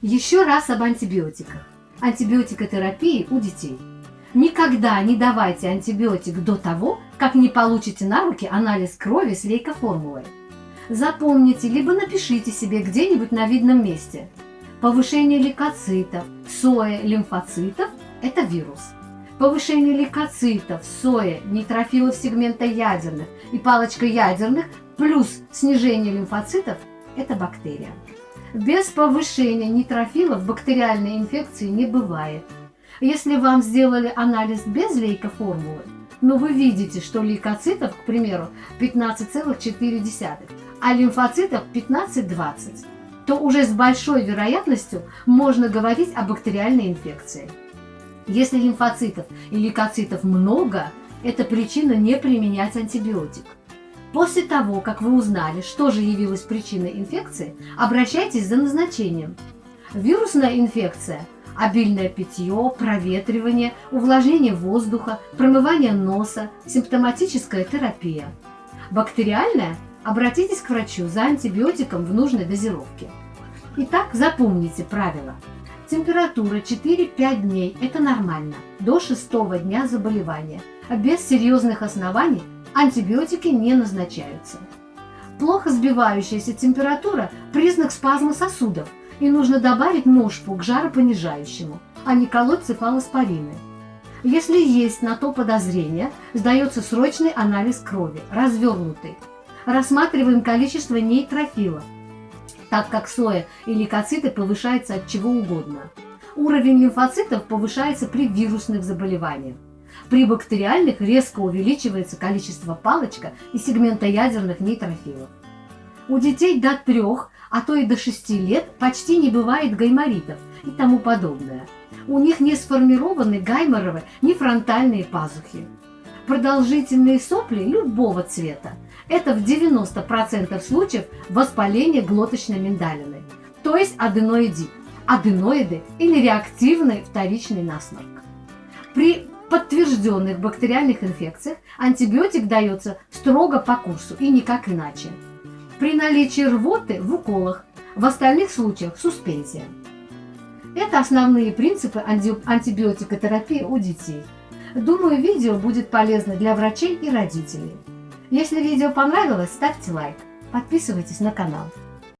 Еще раз об антибиотиках. Антибиотикотерапии у детей. Никогда не давайте антибиотик до того, как не получите на руки анализ крови с лейкоформулой. Запомните, либо напишите себе где-нибудь на видном месте. Повышение лейкоцитов, соя, лимфоцитов – это вирус. Повышение лейкоцитов, соя, нейтрофилов сегмента ядерных и палочка ядерных плюс снижение лимфоцитов – это бактерия. Без повышения нейтрофилов бактериальной инфекции не бывает. Если вам сделали анализ без лейкоформулы, но вы видите, что лейкоцитов, к примеру, 15,4, а лимфоцитов 15-20, то уже с большой вероятностью можно говорить о бактериальной инфекции. Если лимфоцитов и лейкоцитов много, это причина не применять антибиотик. После того, как вы узнали, что же явилось причиной инфекции, обращайтесь за назначением. Вирусная инфекция – обильное питье, проветривание, увлажнение воздуха, промывание носа, симптоматическая терапия. Бактериальная – обратитесь к врачу за антибиотиком в нужной дозировке. Итак, запомните правило. Температура 4-5 дней – это нормально, до 6 дня заболевания, без серьезных оснований антибиотики не назначаются. Плохо сбивающаяся температура – признак спазма сосудов, и нужно добавить ножпу к жаропонижающему, а не колоть цефалоспорины. Если есть на то подозрение, сдается срочный анализ крови, развернутый. Рассматриваем количество нейтрофилов, так как соя и лейкоциты повышаются от чего угодно. Уровень лимфоцитов повышается при вирусных заболеваниях. При бактериальных резко увеличивается количество палочка и сегмента ядерных нейтрофилов. У детей до 3, а то и до 6 лет почти не бывает гайморитов и тому подобное. У них не сформированы гайморовые ни фронтальные пазухи. Продолжительные сопли любого цвета – это в 90% случаев воспаление глоточной миндалины, то есть аденоидит, аденоиды или реактивный вторичный насморк. При подтвержденных бактериальных инфекциях антибиотик дается строго по курсу и никак иначе. При наличии рвоты в уколах, в остальных случаях суспензия. Это основные принципы антибиотикотерапии у детей. Думаю, видео будет полезно для врачей и родителей. Если видео понравилось, ставьте лайк, подписывайтесь на канал.